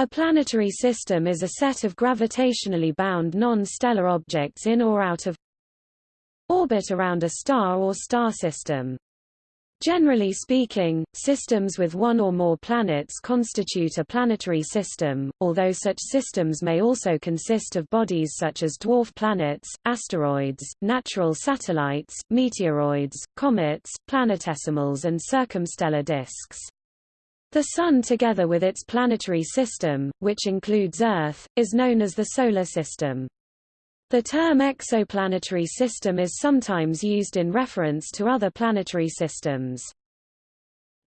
A planetary system is a set of gravitationally bound non-stellar objects in or out of orbit around a star or star system. Generally speaking, systems with one or more planets constitute a planetary system, although such systems may also consist of bodies such as dwarf planets, asteroids, natural satellites, meteoroids, comets, planetesimals and circumstellar disks. The Sun together with its planetary system, which includes Earth, is known as the Solar System. The term exoplanetary system is sometimes used in reference to other planetary systems.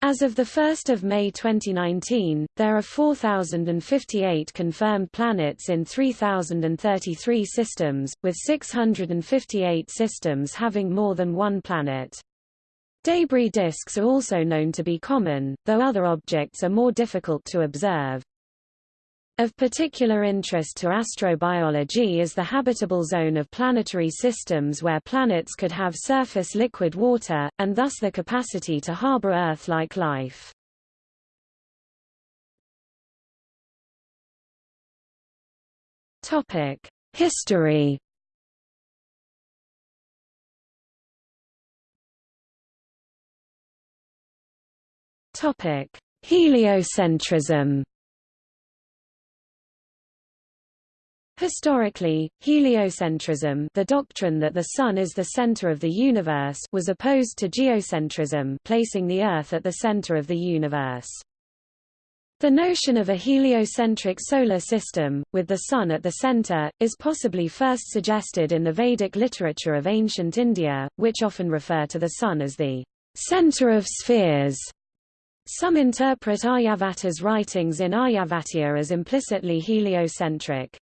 As of 1 May 2019, there are 4,058 confirmed planets in 3,033 systems, with 658 systems having more than one planet. Debris disks are also known to be common, though other objects are more difficult to observe. Of particular interest to astrobiology is the habitable zone of planetary systems where planets could have surface liquid water, and thus the capacity to harbor Earth-like life. History Heliocentrism Historically, heliocentrism the doctrine that the Sun is the center of the universe was opposed to geocentrism placing the Earth at the center of the universe. The notion of a heliocentric solar system, with the Sun at the center, is possibly first suggested in the Vedic literature of ancient India, which often refer to the Sun as the center of spheres. Some interpret Aryabhata's writings in Aryabhatiya as implicitly heliocentric.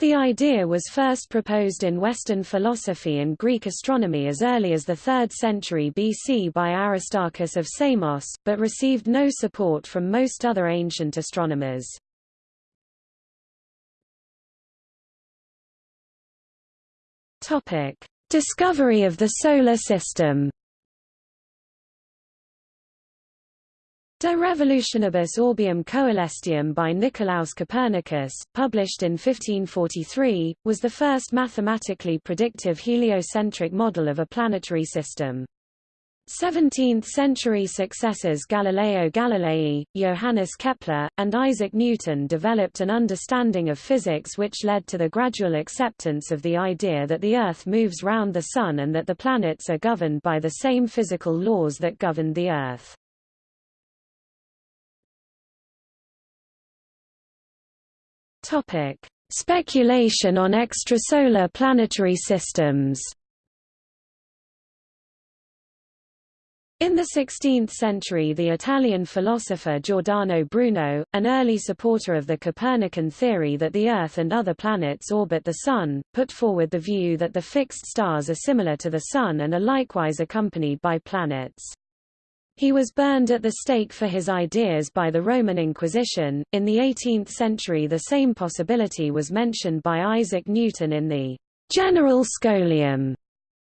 The idea was first proposed in Western philosophy and Greek astronomy as early as the 3rd century BC by Aristarchus of Samos, but received no support from most other ancient astronomers. Discovery of the Solar System De Revolutionibus Orbium Coelestium by Nicolaus Copernicus, published in 1543, was the first mathematically predictive heliocentric model of a planetary system. 17th-century successors Galileo Galilei, Johannes Kepler, and Isaac Newton developed an understanding of physics which led to the gradual acceptance of the idea that the Earth moves round the Sun and that the planets are governed by the same physical laws that governed the Earth. Topic: Speculation on extrasolar planetary systems. In the 16th century the Italian philosopher Giordano Bruno, an early supporter of the Copernican theory that the Earth and other planets orbit the Sun, put forward the view that the fixed stars are similar to the Sun and are likewise accompanied by planets. He was burned at the stake for his ideas by the Roman Inquisition. In the 18th century, the same possibility was mentioned by Isaac Newton in the General Scholium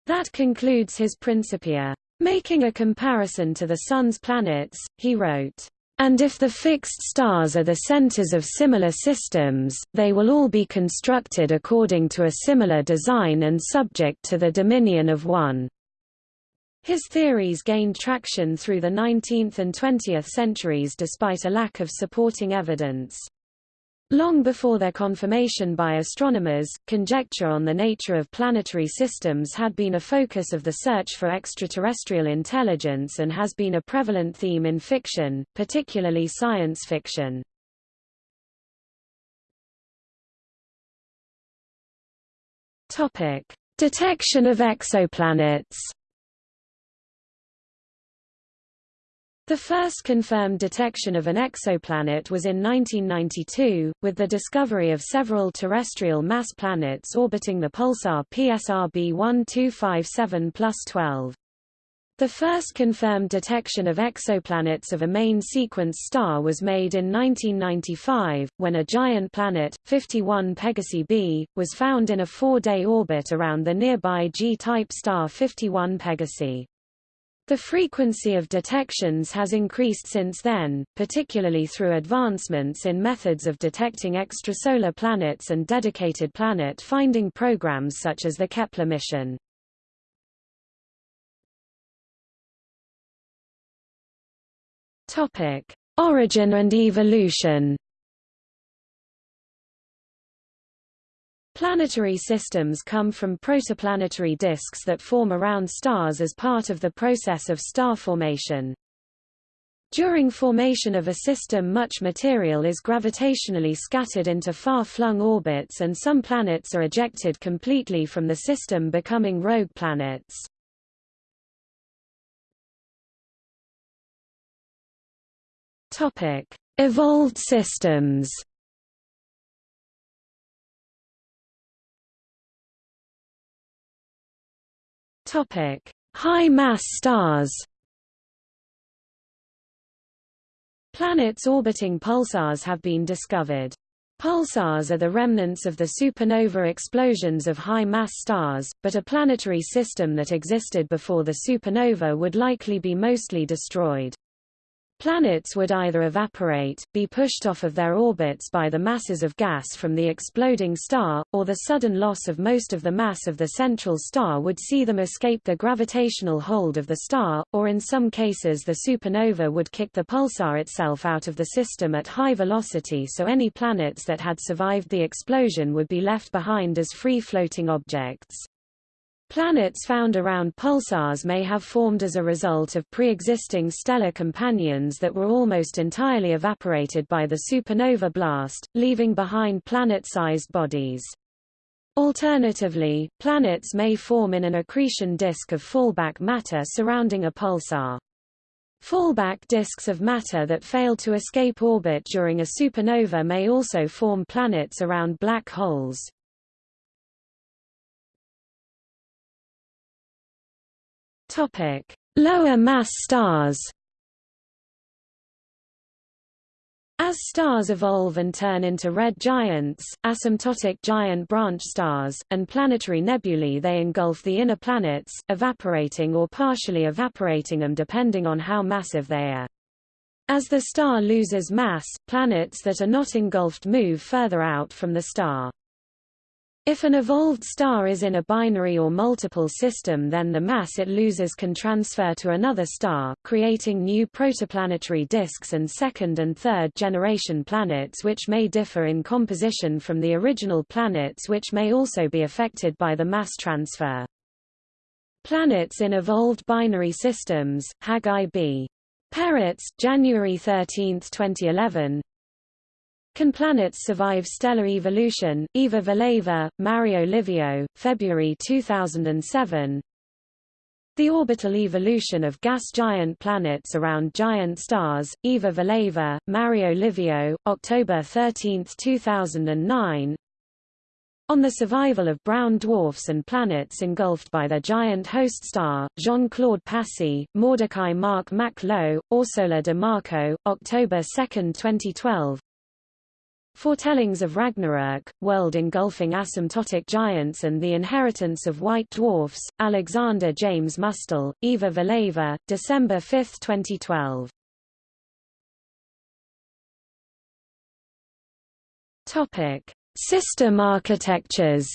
that concludes his Principia. Making a comparison to the Sun's planets, he wrote, And if the fixed stars are the centers of similar systems, they will all be constructed according to a similar design and subject to the dominion of one. His theories gained traction through the 19th and 20th centuries despite a lack of supporting evidence. Long before their confirmation by astronomers, conjecture on the nature of planetary systems had been a focus of the search for extraterrestrial intelligence and has been a prevalent theme in fiction, particularly science fiction. Detection of exoplanets The first confirmed detection of an exoplanet was in 1992, with the discovery of several terrestrial mass planets orbiting the pulsar PSR B1257 12. The first confirmed detection of exoplanets of a main sequence star was made in 1995, when a giant planet, 51 Pegasi b, was found in a four-day orbit around the nearby G-type star 51 Pegasi. The frequency of detections has increased since then, particularly through advancements in methods of detecting extrasolar planets and dedicated planet finding programs such as the Kepler mission. Origin and evolution. Planetary systems come from protoplanetary disks that form around stars as part of the process of star formation. During formation of a system much material is gravitationally scattered into far-flung orbits and some planets are ejected completely from the system becoming rogue planets. Evolved systems Topic: High-mass stars. Planets orbiting pulsars have been discovered. Pulsars are the remnants of the supernova explosions of high-mass stars, but a planetary system that existed before the supernova would likely be mostly destroyed. Planets would either evaporate, be pushed off of their orbits by the masses of gas from the exploding star, or the sudden loss of most of the mass of the central star would see them escape the gravitational hold of the star, or in some cases the supernova would kick the pulsar itself out of the system at high velocity so any planets that had survived the explosion would be left behind as free-floating objects. Planets found around pulsars may have formed as a result of pre-existing stellar companions that were almost entirely evaporated by the supernova blast, leaving behind planet-sized bodies. Alternatively, planets may form in an accretion disk of fallback matter surrounding a pulsar. Fallback disks of matter that fail to escape orbit during a supernova may also form planets around black holes. Topic: Lower mass stars. As stars evolve and turn into red giants, asymptotic giant branch stars, and planetary nebulae they engulf the inner planets, evaporating or partially evaporating them depending on how massive they are. As the star loses mass, planets that are not engulfed move further out from the star. If an evolved star is in a binary or multiple system then the mass it loses can transfer to another star, creating new protoplanetary disks and second and third generation planets which may differ in composition from the original planets which may also be affected by the mass transfer. Planets in evolved binary systems, Hagai B. Perets, January 13, 2011, can planets survive stellar evolution? Eva Villaver, Mario Livio, February 2007. The orbital evolution of gas giant planets around giant stars. Eva Villaver, Mario Livio, October 13, 2009. On the survival of brown dwarfs and planets engulfed by their giant host star, Jean-Claude Passy, Mordecai Mark Mac Low, Orsola de Marco, October 2, 2012. Foretellings of Ragnarok, world-engulfing asymptotic giants and the inheritance of white dwarfs, Alexander James Mustill, Eva Villaver, December 5, 2012. Topic: System architectures.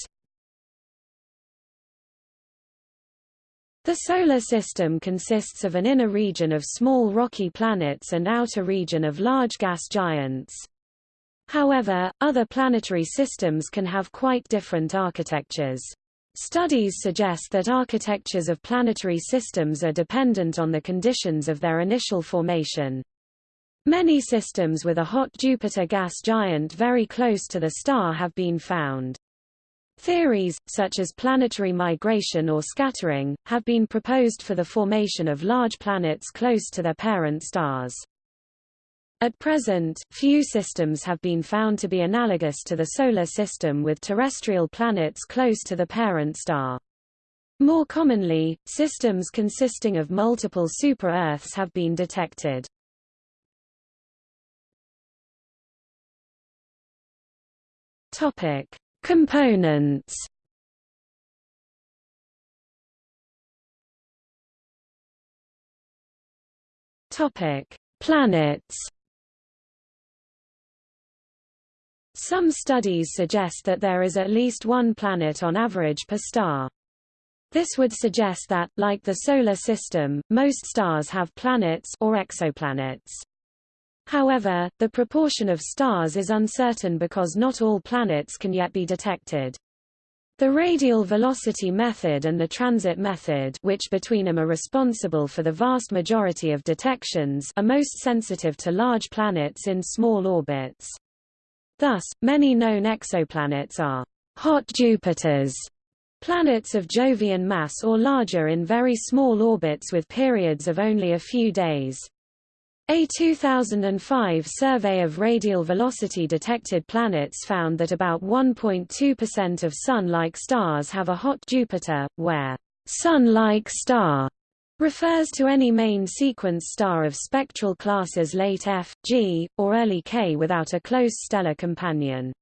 The Solar System consists of an inner region of small rocky planets and outer region of large gas giants. However, other planetary systems can have quite different architectures. Studies suggest that architectures of planetary systems are dependent on the conditions of their initial formation. Many systems with a hot Jupiter gas giant very close to the star have been found. Theories, such as planetary migration or scattering, have been proposed for the formation of large planets close to their parent stars. At present, few systems have been found to be analogous to the Solar System with terrestrial planets close to the parent star. More commonly, systems consisting of multiple super-Earths have been detected. Topic: Components. Topic: Planets. Some studies suggest that there is at least one planet on average per star. This would suggest that, like the Solar System, most stars have planets or exoplanets. However, the proportion of stars is uncertain because not all planets can yet be detected. The radial velocity method and the transit method which between them are responsible for the vast majority of detections are most sensitive to large planets in small orbits. Thus, many known exoplanets are hot Jupiters, planets of Jovian mass or larger in very small orbits with periods of only a few days. A 2005 survey of radial velocity detected planets found that about 1.2% of Sun-like stars have a hot Jupiter, where Sun-like star refers to any main sequence star of spectral classes late F, G, or early K without a close stellar companion.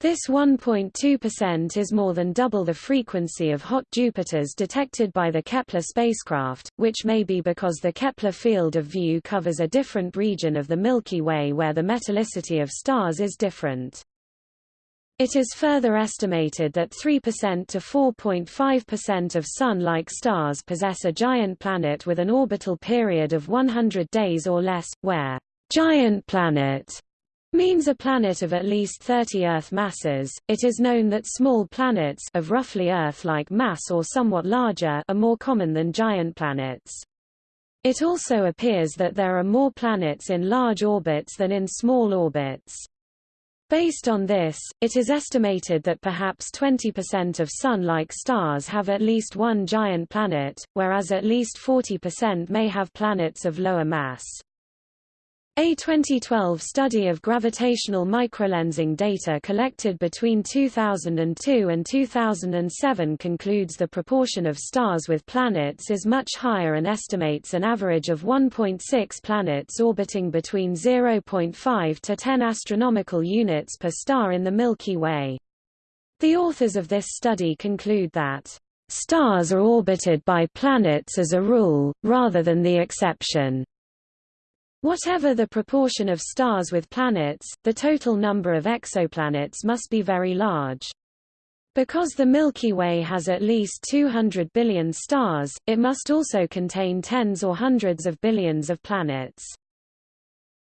This 1.2% is more than double the frequency of hot Jupiters detected by the Kepler spacecraft, which may be because the Kepler field of view covers a different region of the Milky Way where the metallicity of stars is different. It is further estimated that 3% to 4.5% of Sun-like stars possess a giant planet with an orbital period of 100 days or less, where giant planet means a planet of at least 30 Earth masses. It is known that small planets of roughly Earth-like mass or somewhat larger are more common than giant planets. It also appears that there are more planets in large orbits than in small orbits. Based on this, it is estimated that perhaps 20% of Sun-like stars have at least one giant planet, whereas at least 40% may have planets of lower mass. A 2012 study of gravitational microlensing data collected between 2002 and 2007 concludes the proportion of stars with planets is much higher and estimates an average of 1.6 planets orbiting between 0.5 to 10 astronomical units per star in the Milky Way. The authors of this study conclude that stars are orbited by planets as a rule, rather than the exception. Whatever the proportion of stars with planets, the total number of exoplanets must be very large. Because the Milky Way has at least 200 billion stars, it must also contain tens or hundreds of billions of planets.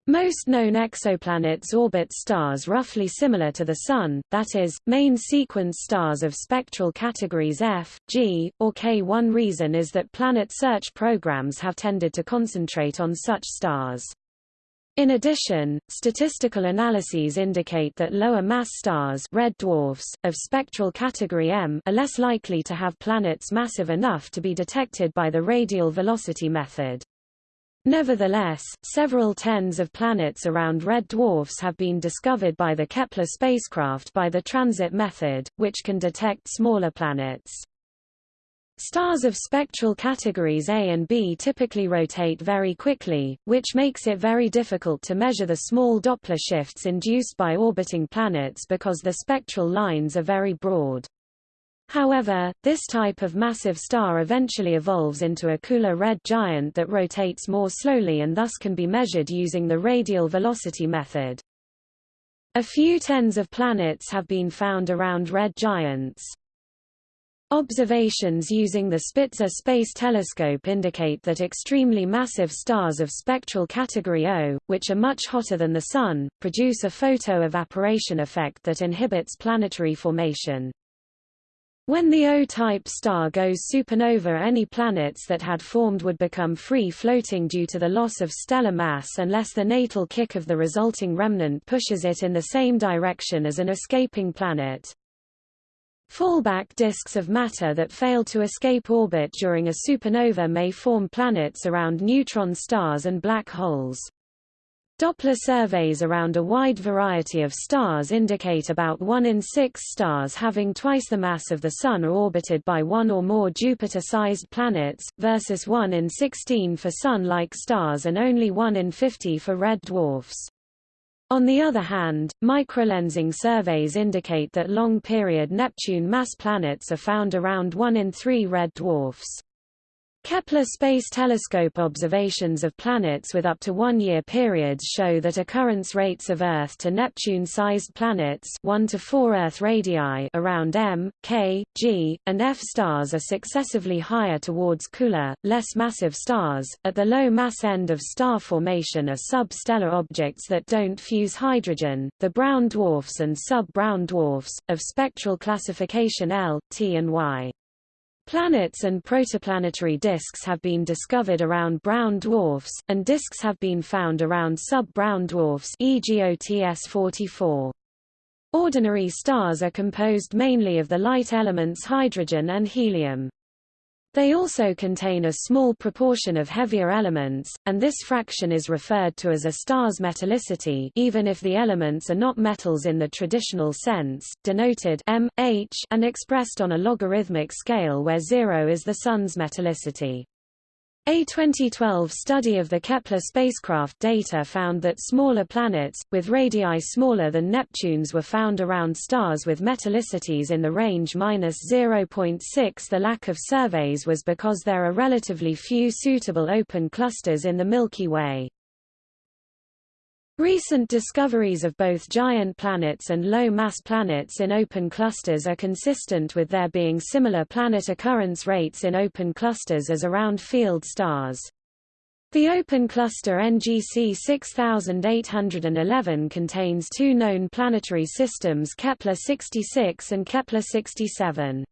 Most known exoplanets orbit stars roughly similar to the Sun, that is, main sequence stars of spectral categories F, G, or K. One reason is that planet search programs have tended to concentrate on such stars. In addition, statistical analyses indicate that lower mass stars red dwarfs, of spectral category M are less likely to have planets massive enough to be detected by the radial velocity method. Nevertheless, several tens of planets around red dwarfs have been discovered by the Kepler spacecraft by the transit method, which can detect smaller planets. Stars of spectral categories A and B typically rotate very quickly, which makes it very difficult to measure the small Doppler shifts induced by orbiting planets because the spectral lines are very broad. However, this type of massive star eventually evolves into a cooler red giant that rotates more slowly and thus can be measured using the radial velocity method. A few tens of planets have been found around red giants. Observations using the Spitzer Space Telescope indicate that extremely massive stars of spectral category O, which are much hotter than the Sun, produce a photo-evaporation effect that inhibits planetary formation. When the O-type star goes supernova any planets that had formed would become free-floating due to the loss of stellar mass unless the natal kick of the resulting remnant pushes it in the same direction as an escaping planet. Fallback disks of matter that fail to escape orbit during a supernova may form planets around neutron stars and black holes. Doppler surveys around a wide variety of stars indicate about 1 in 6 stars having twice the mass of the Sun are orbited by one or more Jupiter-sized planets, versus 1 in 16 for Sun-like stars and only 1 in 50 for red dwarfs. On the other hand, microlensing surveys indicate that long-period Neptune mass planets are found around 1 in 3 red dwarfs. Kepler Space Telescope observations of planets with up to one-year periods show that occurrence rates of Earth to Neptune-sized planets 1 to 4 Earth radii around M, K, G, and F stars are successively higher towards cooler, less massive stars. At the low mass end of star formation are sub-stellar objects that don't fuse hydrogen, the brown dwarfs and sub-brown dwarfs, of spectral classification L, T and Y. Planets and protoplanetary disks have been discovered around brown dwarfs, and disks have been found around sub-brown dwarfs e.g. OTS 44. Ordinary stars are composed mainly of the light elements hydrogen and helium. They also contain a small proportion of heavier elements, and this fraction is referred to as a star's metallicity even if the elements are not metals in the traditional sense, denoted m, h and expressed on a logarithmic scale where zero is the Sun's metallicity. A 2012 study of the Kepler spacecraft data found that smaller planets, with radii smaller than Neptune's were found around stars with metallicities in the range -0.6 The lack of surveys was because there are relatively few suitable open clusters in the Milky Way. Recent discoveries of both giant planets and low-mass planets in open clusters are consistent with there being similar planet occurrence rates in open clusters as around field stars. The open cluster NGC 6811 contains two known planetary systems Kepler 66 and Kepler 67.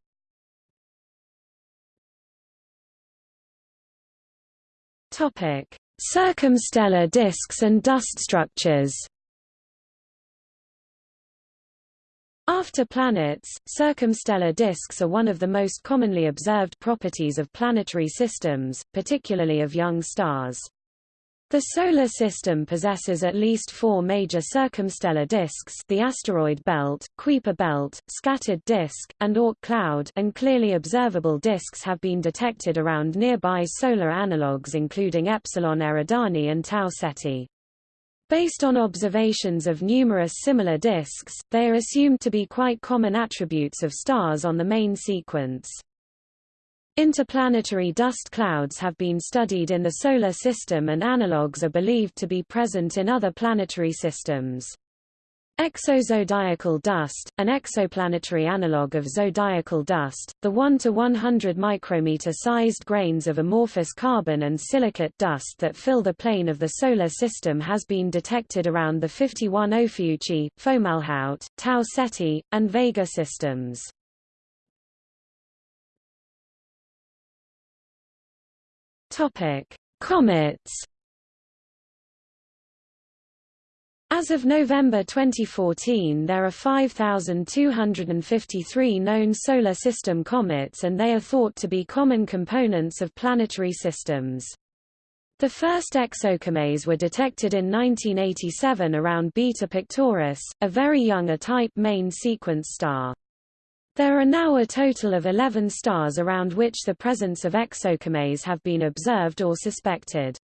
Topic: Circumstellar disks and dust structures After planets, circumstellar disks are one of the most commonly observed properties of planetary systems, particularly of young stars. The Solar System possesses at least four major circumstellar disks the asteroid belt, Kuiper belt, scattered disk, and Oort cloud and clearly observable disks have been detected around nearby solar analogues including Epsilon Eridani and Tau Ceti. Based on observations of numerous similar disks, they are assumed to be quite common attributes of stars on the main sequence. Interplanetary dust clouds have been studied in the Solar System and analogues are believed to be present in other planetary systems. Exozodiacal dust, an exoplanetary analogue of zodiacal dust, the 1 to 100 micrometer sized grains of amorphous carbon and silicate dust that fill the plane of the Solar System has been detected around the 51 Ophiuchi, Fomalhaut, Tau Ceti, and Vega systems. Topic: Comets. As of November 2014 there are 5,253 known Solar System comets and they are thought to be common components of planetary systems. The first exocomets were detected in 1987 around Beta Pictoris, a very young A-type main sequence star. There are now a total of 11 stars around which the presence of exocomets have been observed or suspected.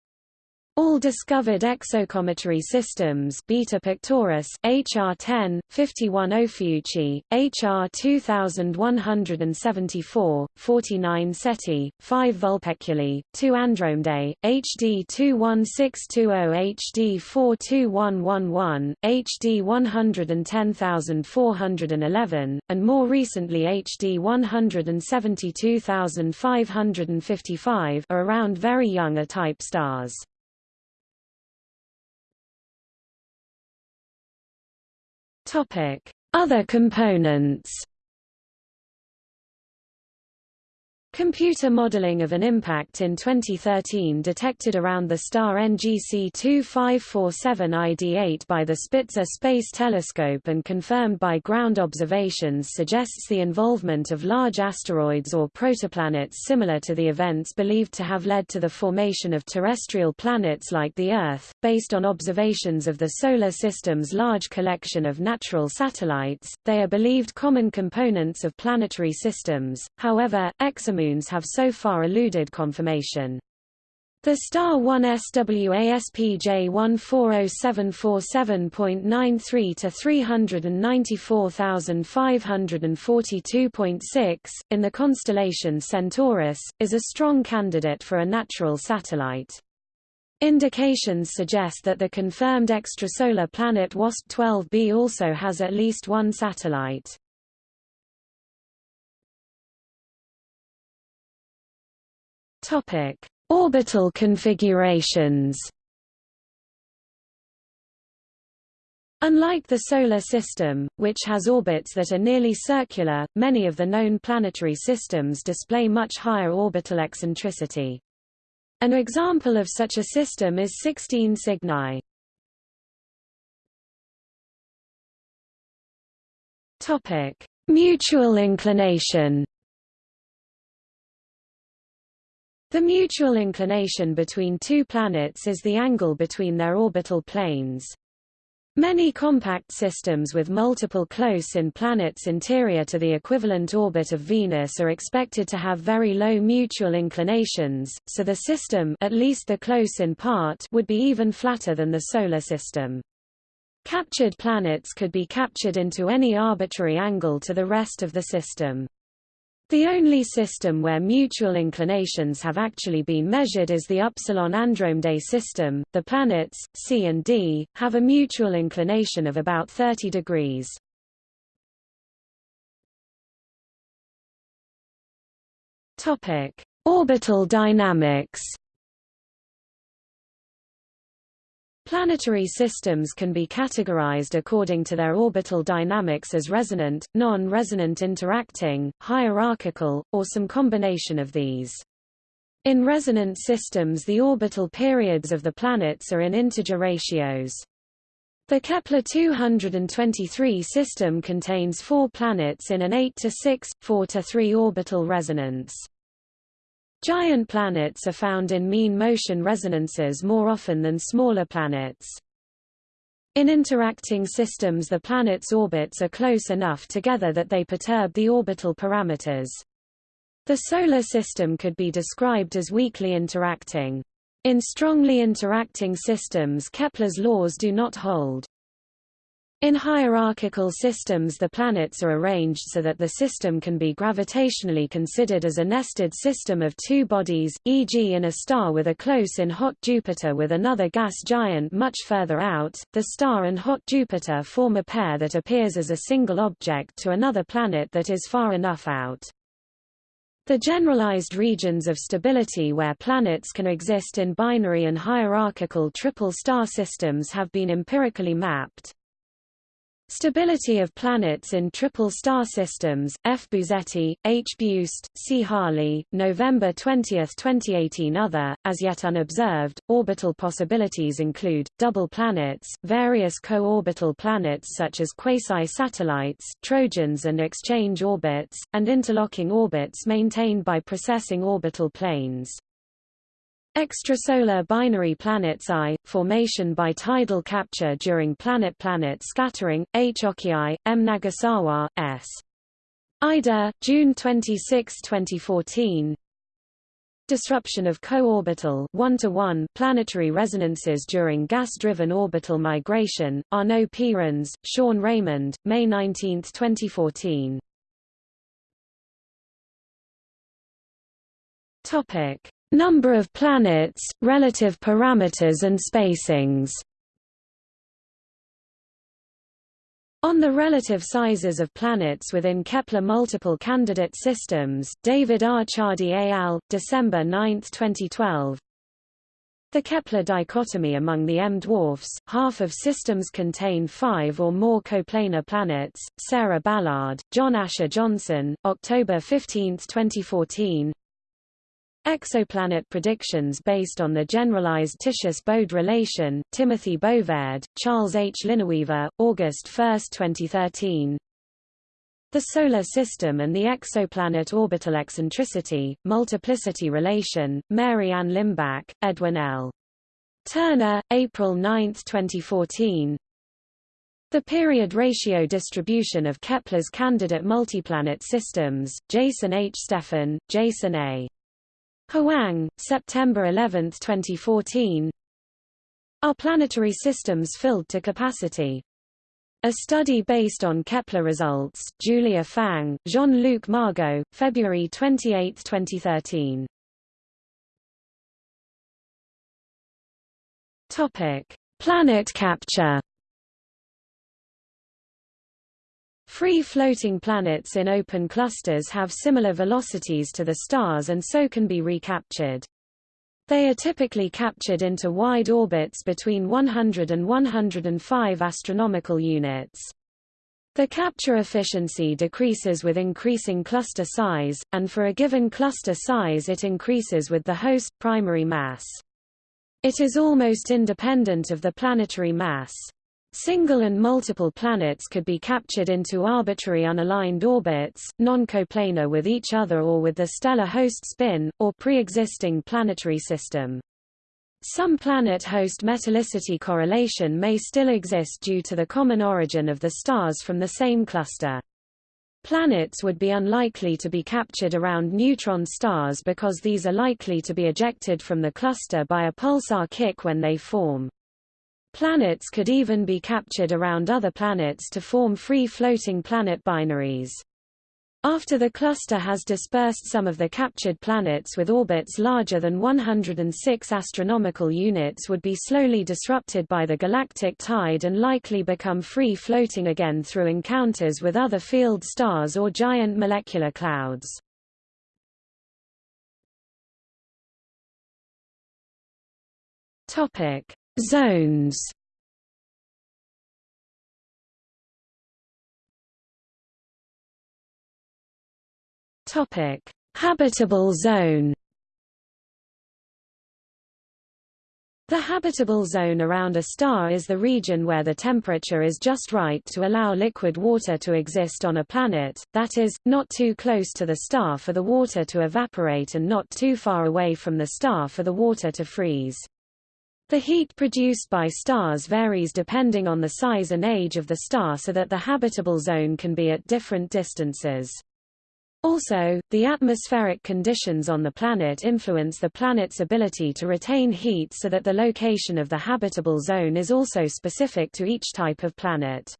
All discovered exocometary systems Beta Pictoris, HR10, 51 Ophiuchi, HR 2174, 49 Ceti, 5 Vulpeculae, 2 Andromedae, HD 21620 HD 42111, HD 110411, and more recently HD 172555 are around very young A-type stars. Topic: Other components Computer modeling of an impact in 2013 detected around the star NGC 2547 ID8 by the Spitzer Space Telescope and confirmed by ground observations suggests the involvement of large asteroids or protoplanets similar to the events believed to have led to the formation of terrestrial planets like the Earth. Based on observations of the Solar System's large collection of natural satellites, they are believed common components of planetary systems. However, exomoons have so far eluded confirmation. The Star 1 SWASPJ 140747.93 to 394,542.6, in the constellation Centaurus, is a strong candidate for a natural satellite. Indications suggest that the confirmed extrasolar planet WASP-12b also has at least one satellite. Topic Orbital configurations Unlike the Solar System, which has orbits that are nearly circular, many of the known planetary systems display much higher orbital eccentricity. An example of such a system is 16 Cygni. Mutual inclination. The mutual inclination between two planets is the angle between their orbital planes. Many compact systems with multiple close-in planets interior to the equivalent orbit of Venus are expected to have very low mutual inclinations, so the system at least the close-in part would be even flatter than the Solar System. Captured planets could be captured into any arbitrary angle to the rest of the system. The only system where mutual inclinations have actually been measured is the Upsilon Andromedae system. The planets, C and D, have a mutual inclination of about 30 degrees. Topic: Orbital dynamics. Planetary systems can be categorized according to their orbital dynamics as resonant, non-resonant interacting, hierarchical, or some combination of these. In resonant systems the orbital periods of the planets are in integer ratios. The Kepler-223 system contains four planets in an 8 to 6, 4 to 3 orbital resonance. Giant planets are found in mean motion resonances more often than smaller planets. In interacting systems the planets' orbits are close enough together that they perturb the orbital parameters. The Solar System could be described as weakly interacting. In strongly interacting systems Kepler's laws do not hold. In hierarchical systems the planets are arranged so that the system can be gravitationally considered as a nested system of two bodies, e.g. in a star with a close-in hot Jupiter with another gas giant much further out, the star and hot Jupiter form a pair that appears as a single object to another planet that is far enough out. The generalized regions of stability where planets can exist in binary and hierarchical triple star systems have been empirically mapped. Stability of planets in triple star systems, F. Busetti, H. Beust, C. Harley, November 20, 2018 Other, as yet unobserved, orbital possibilities include, double planets, various co-orbital planets such as quasi-satellites, trojans and exchange orbits, and interlocking orbits maintained by precessing orbital planes. Extrasolar binary planets I, formation by tidal capture during planet-planet scattering, H. Oki, M. Nagasawa, S. Ida, June 26, 2014 Disruption of co-orbital planetary resonances during gas-driven orbital migration, Arnaud Pierens, Sean Raymond, May 19, 2014 Topic Number of planets, relative parameters and spacings On the relative sizes of planets within Kepler multiple candidate systems, David R. Ciardi et al., December 9, 2012. The Kepler dichotomy among the M dwarfs, half of systems contain five or more coplanar planets. Sarah Ballard, John Asher Johnson, October 15, 2014. Exoplanet predictions based on the generalized Titius-Bode relation, Timothy Bovaird, Charles H. Lineweaver, August 1, 2013. The Solar System and the Exoplanet Orbital Eccentricity, Multiplicity Relation, Mary Ann Limbach, Edwin L. Turner, April 9, 2014. The period ratio distribution of Kepler's candidate multiplanet systems, Jason H. Steffen, Jason A. Hwang, September 11, 2014 Are planetary systems filled to capacity? A study based on Kepler results, Julia Fang, Jean-Luc Margot, February 28, 2013. Topic: Planet capture. Free-floating planets in open clusters have similar velocities to the stars and so can be recaptured. They are typically captured into wide orbits between 100 and 105 astronomical units. The capture efficiency decreases with increasing cluster size, and for a given cluster size it increases with the host primary mass. It is almost independent of the planetary mass. Single and multiple planets could be captured into arbitrary unaligned orbits, non-coplanar with each other or with the stellar host spin, or pre-existing planetary system. Some planet-host metallicity correlation may still exist due to the common origin of the stars from the same cluster. Planets would be unlikely to be captured around neutron stars because these are likely to be ejected from the cluster by a pulsar kick when they form. Planets could even be captured around other planets to form free-floating planet binaries. After the cluster has dispersed some of the captured planets with orbits larger than 106 astronomical units would be slowly disrupted by the galactic tide and likely become free-floating again through encounters with other field stars or giant molecular clouds. Topic: Zones Topic: Habitable zone. The habitable zone around a star is the region where the temperature is just right to allow liquid water to exist on a planet, that is, not too close to the star for the water to evaporate and not too far away from the star for the water to freeze. The heat produced by stars varies depending on the size and age of the star so that the habitable zone can be at different distances. Also, the atmospheric conditions on the planet influence the planet's ability to retain heat so that the location of the habitable zone is also specific to each type of planet.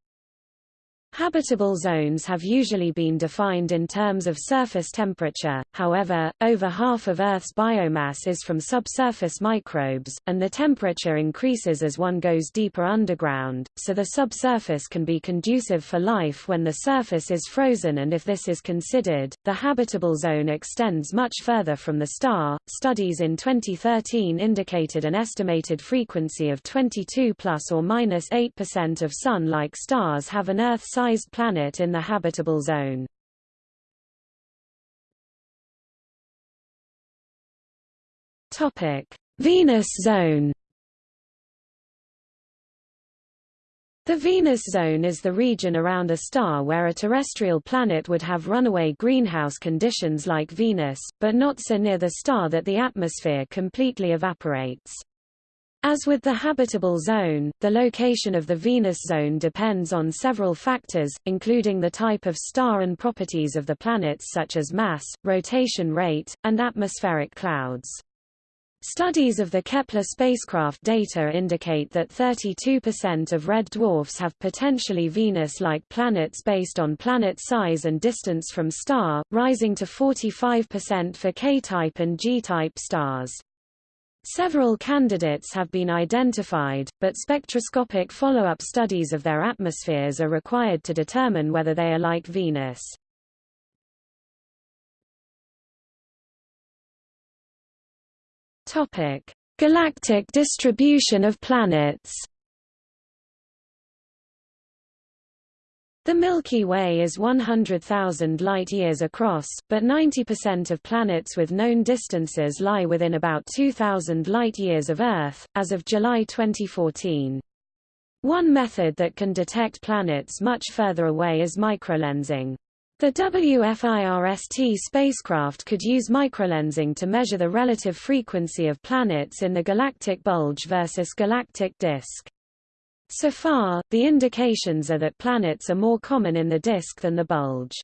Habitable zones have usually been defined in terms of surface temperature, however, over half of Earth's biomass is from subsurface microbes, and the temperature increases as one goes deeper underground, so the subsurface can be conducive for life when the surface is frozen and if this is considered, the habitable zone extends much further from the star. Studies in 2013 indicated an estimated frequency of 22 plus or minus 8% of Sun-like stars have an Earth sized planet in the habitable zone. Topic: Venus zone. The Venus zone is the region around a star where a terrestrial planet would have runaway greenhouse conditions like Venus, but not so near the star that the atmosphere completely evaporates. As with the habitable zone, the location of the Venus zone depends on several factors, including the type of star and properties of the planets such as mass, rotation rate, and atmospheric clouds. Studies of the Kepler spacecraft data indicate that 32% of red dwarfs have potentially Venus-like planets based on planet size and distance from star, rising to 45% for K-type and G-type stars. Several candidates have been identified, but spectroscopic follow-up studies of their atmospheres are required to determine whether they are like Venus. Topic: Galactic distribution of planets. The Milky Way is 100,000 light-years across, but 90% of planets with known distances lie within about 2,000 light-years of Earth, as of July 2014. One method that can detect planets much further away is microlensing. The WFIRST spacecraft could use microlensing to measure the relative frequency of planets in the galactic bulge versus galactic disk. So far, the indications are that planets are more common in the disk than the bulge.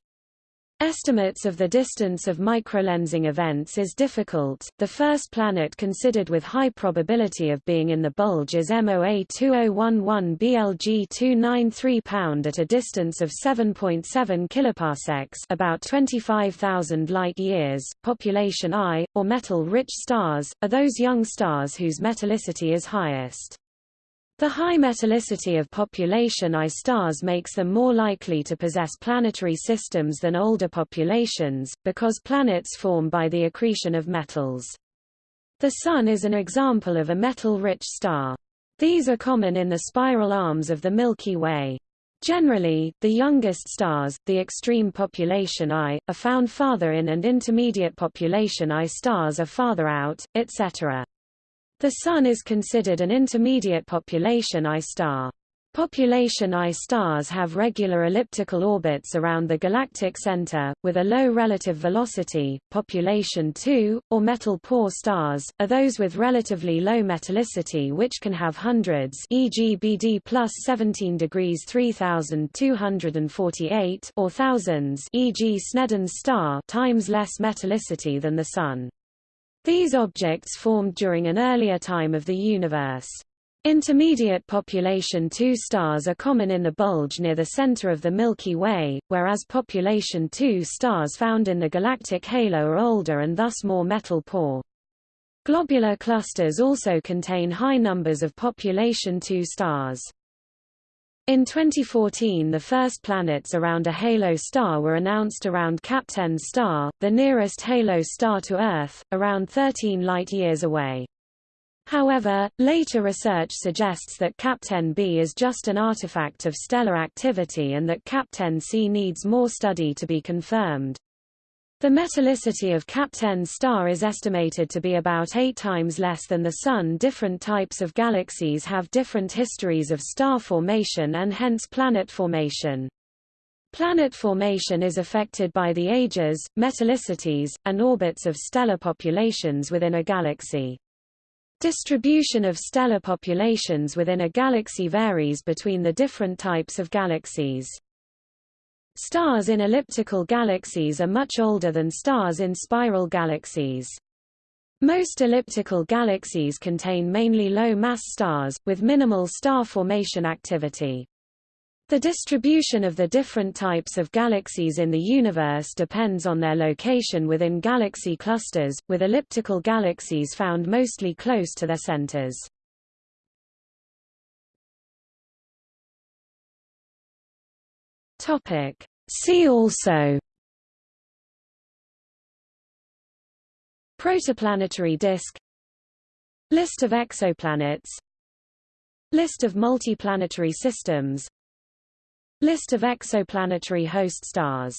Estimates of the distance of microlensing events is difficult. The first planet considered with high probability of being in the bulge is MOA 2011 BLG 293 pound at a distance of 7.7 kiloparsecs, about 25,000 light-years. Population I or metal-rich stars are those young stars whose metallicity is highest. The high metallicity of population I stars makes them more likely to possess planetary systems than older populations, because planets form by the accretion of metals. The Sun is an example of a metal-rich star. These are common in the spiral arms of the Milky Way. Generally, the youngest stars, the extreme population I, are found farther in and intermediate population I stars are farther out, etc. The Sun is considered an intermediate population I star. Population I stars have regular elliptical orbits around the galactic center, with a low relative velocity. Population II, or metal poor stars, are those with relatively low metallicity which can have hundreds e.g. BD plus 17 degrees 3248 or thousands e.g. Sneden's star times less metallicity than the Sun. These objects formed during an earlier time of the universe. Intermediate population II stars are common in the bulge near the center of the Milky Way, whereas population II stars found in the galactic halo are older and thus more metal-poor. Globular clusters also contain high numbers of population II stars. In 2014 the first planets around a halo star were announced around Kapteyn star, the nearest halo star to Earth, around 13 light-years away. However, later research suggests that Kapteyn b is just an artifact of stellar activity and that Kapteyn c needs more study to be confirmed. The metallicity of Kapteyn star is estimated to be about eight times less than the Sun. Different types of galaxies have different histories of star formation and hence planet formation. Planet formation is affected by the ages, metallicities, and orbits of stellar populations within a galaxy. Distribution of stellar populations within a galaxy varies between the different types of galaxies. Stars in elliptical galaxies are much older than stars in spiral galaxies. Most elliptical galaxies contain mainly low-mass stars, with minimal star formation activity. The distribution of the different types of galaxies in the universe depends on their location within galaxy clusters, with elliptical galaxies found mostly close to their centers. Topic. See also Protoplanetary disk List of exoplanets List of multiplanetary systems List of exoplanetary host stars